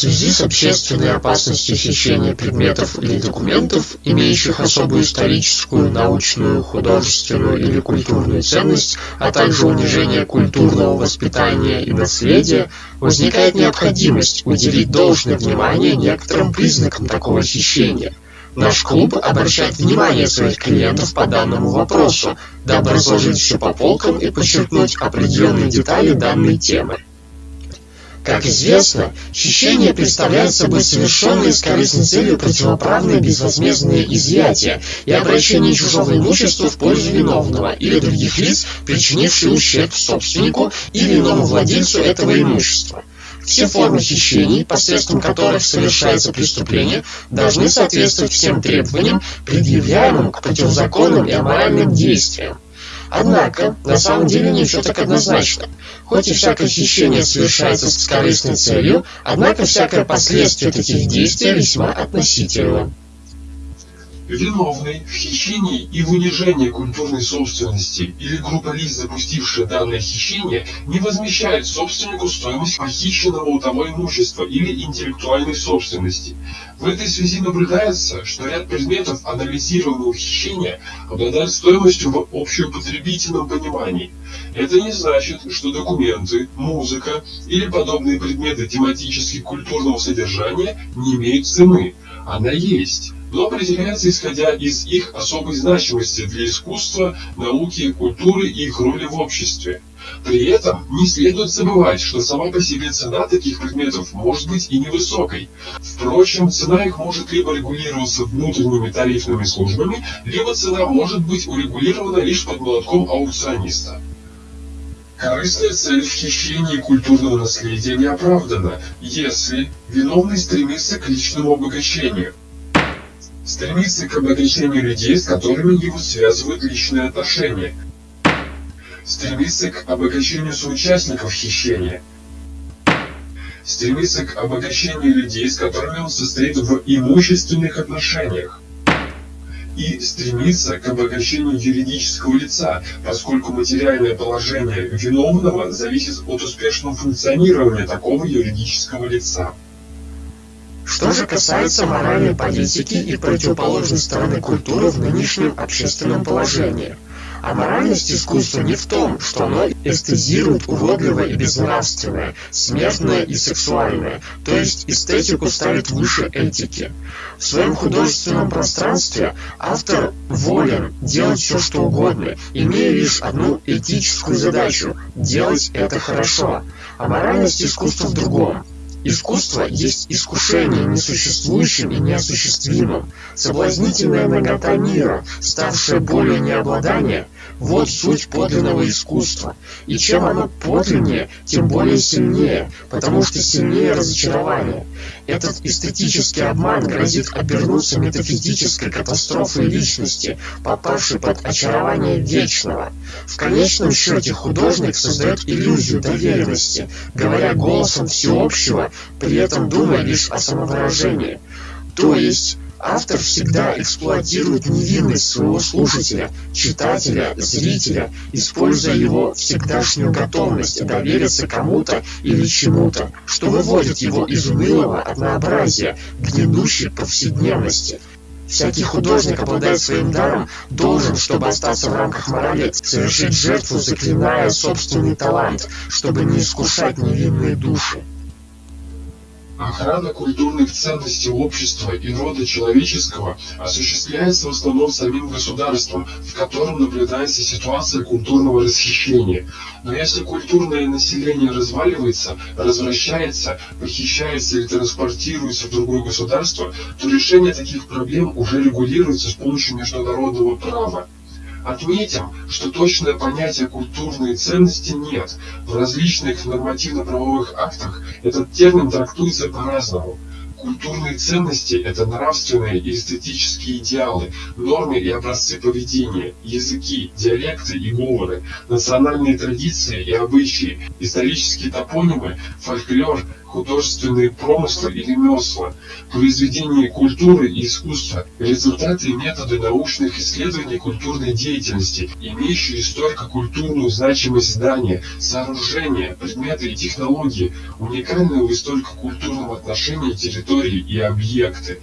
связи с общественной опасностью хищения предметов или документов, имеющих особую историческую, научную, художественную или культурную ценность, а также унижение культурного воспитания и наследия, возникает необходимость уделить должное внимание некоторым признакам такого хищения. Наш клуб обращает внимание своих клиентов по данному вопросу, дабы разложить все по полкам и подчеркнуть определенные детали данной темы. Как известно, хищение представляет собой совершенные с корыстной целью противоправные безвозмездные изъятия и обращение чужого имущества в пользу виновного или других лиц, причинивших ущерб собственнику или иному владельцу этого имущества. Все формы хищений, посредством которых совершается преступление, должны соответствовать всем требованиям, предъявляемым к противозаконным и аморальным действиям. Однако, на самом деле не все так однозначно. Хоть и всякое хищение совершается с корыстной целью, однако всякое последствие этих действий весьма относительно. Виновный в хищении и в унижении культурной собственности или группа лиц, запустившая данное хищение, не возмещает собственнику стоимость похищенного у того имущества или интеллектуальной собственности. В этой связи наблюдается, что ряд предметов анализируемого хищения обладают стоимостью в общеупотребительном понимании. Это не значит, что документы, музыка или подобные предметы тематически культурного содержания не имеют цены. Она есть но определяется исходя из их особой значимости для искусства, науки, культуры и их роли в обществе. При этом не следует забывать, что сама по себе цена таких предметов может быть и невысокой. Впрочем, цена их может либо регулироваться внутренними тарифными службами, либо цена может быть урегулирована лишь под молотком аукциониста. Корыстная цель в хищении культурного наследия не оправдана, если виновный стремится к личному обогащению стремится к обогащению людей, с которыми его связывают личные отношения, стремится к обогащению соучастников хищения, стремится к обогащению людей, с которыми он состоит в имущественных отношениях, и стремится к обогащению юридического лица, поскольку материальное положение виновного зависит от успешного функционирования такого юридического лица. Что же касается моральной политики и противоположной стороны культуры в нынешнем общественном положении. А моральность искусства не в том, что оно эстезирует уродливое и безнравственное, смертное и сексуальное, то есть эстетику ставит выше этики. В своем художественном пространстве автор волен делать все что угодно, имея лишь одну этическую задачу – делать это хорошо. А моральность искусства в другом – Искусство есть искушение несуществующим и неосуществимым. Соблазнительная нагота мира, ставшая более необладания, вот суть подлинного искусства. И чем оно подлиннее, тем более сильнее, потому что сильнее разочарование. Этот эстетический обман грозит обернуться метафизической катастрофой личности, попавшей под очарование вечного. В конечном счете художник создает иллюзию доверенности, говоря голосом всеобщего, при этом думая лишь о самовыражении. То есть Автор всегда эксплуатирует невинность своего слушателя, читателя, зрителя, используя его всегдашнюю готовность довериться кому-то или чему-то, что выводит его из унылого однообразия гнедущей повседневности. Всякий художник, обладая своим даром, должен, чтобы остаться в рамках морали, совершить жертву, заклиная собственный талант, чтобы не искушать невинные души. Охрана культурных ценностей общества и рода человеческого осуществляется в основном самим государством, в котором наблюдается ситуация культурного расхищения. Но если культурное население разваливается, развращается, похищается или транспортируется в другое государство, то решение таких проблем уже регулируется с помощью международного права. Отметим, что точное понятие культурной ценности нет. В различных нормативно-правовых актах этот термин трактуется по-разному. Культурные ценности – это нравственные и эстетические идеалы, нормы и образцы поведения, языки, диалекты и говоры, национальные традиции и обычаи, исторические топонимы, фольклор, художественные промыслы и ремесла, произведения культуры и искусства, результаты и методы научных исследований культурной деятельности, имеющие историко-культурную значимость здания, сооружения, предметы и технологии, уникальные в историко-культурном отношении территории и объекты.